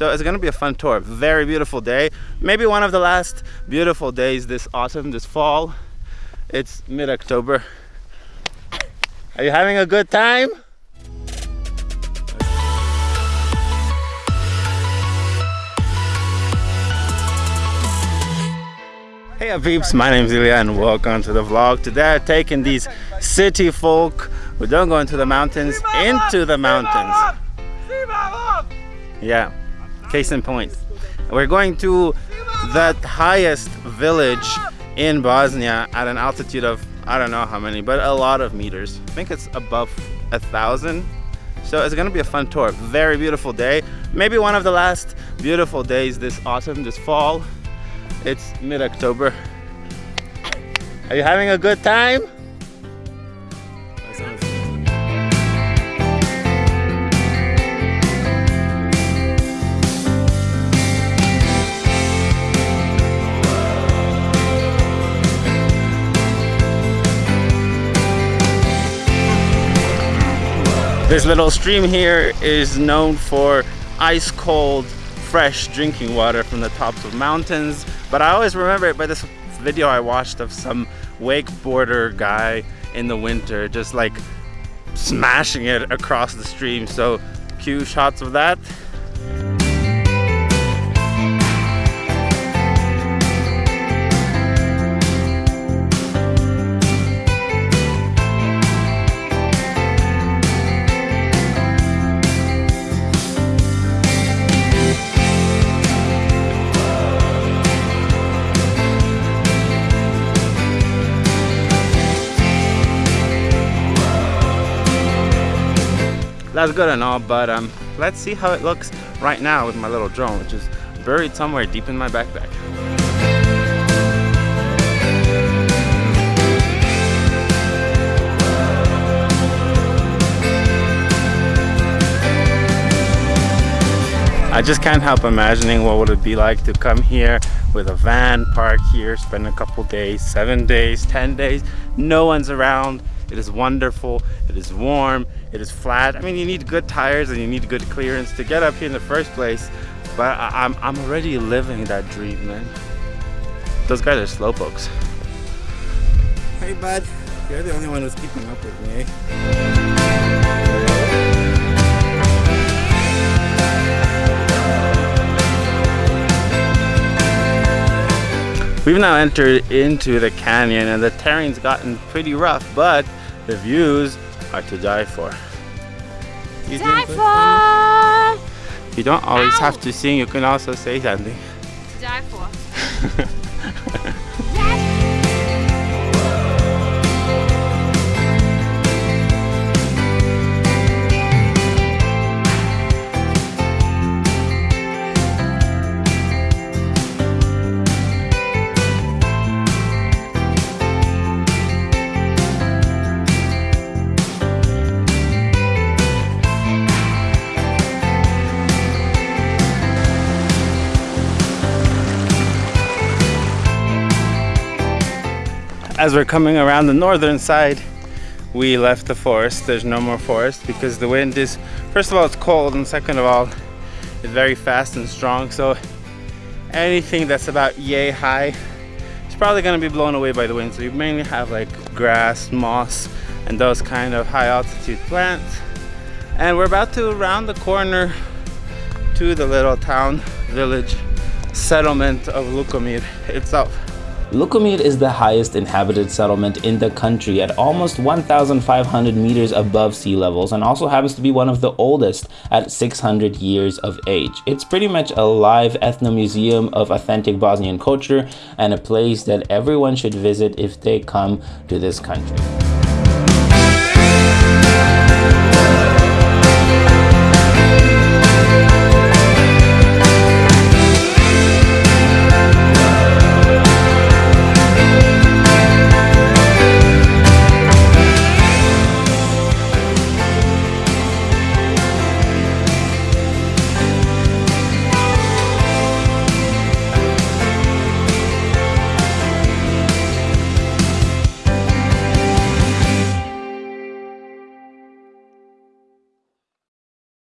So it's gonna be a fun tour. Very beautiful day. Maybe one of the last beautiful days this autumn, this fall. It's mid-October. Are you having a good time? Hey peeps, my name is Ilya and welcome to the vlog. Today I'm taking these city folk who don't go into the mountains into the mountains. Yeah, case in point. We're going to the highest village in Bosnia at an altitude of I don't know how many, but a lot of meters. I think it's above a thousand. So it's gonna be a fun tour. Very beautiful day. Maybe one of the last beautiful days this autumn, this fall. It's mid-October. Are you having a good time? This little stream here is known for ice cold fresh drinking water from the tops of mountains but I always remember it by this video I watched of some wakeboarder guy in the winter just like smashing it across the stream. So cue shots of that that's good and all but um let's see how it looks right now with my little drone which is buried somewhere deep in my backpack. I just can't help imagining what would it be like to come here with a van, park here, spend a couple days, seven days, 10 days, no one's around, it is wonderful. It is warm. It is flat. I mean, you need good tires and you need good clearance to get up here in the first place. But I, am I'm, I'm already living that dream, man. Those guys are slowpokes. Hey, bud. You're the only one who's keeping up with me. We've now entered into the canyon and the terrain's gotten pretty rough, but the views are to die for. You die for! You don't always Ow. have to sing, you can also say something. To die for. as we're coming around the northern side we left the forest. There's no more forest because the wind is first of all it's cold and second of all it's very fast and strong. So anything that's about yay high is probably going to be blown away by the wind. So you mainly have like grass moss and those kind of high altitude plants. And we're about to round the corner to the little town village settlement of Lukomir itself Lukomir is the highest inhabited settlement in the country at almost 1,500 meters above sea levels and also happens to be one of the oldest at 600 years of age. It's pretty much a live ethnomuseum of authentic Bosnian culture and a place that everyone should visit if they come to this country.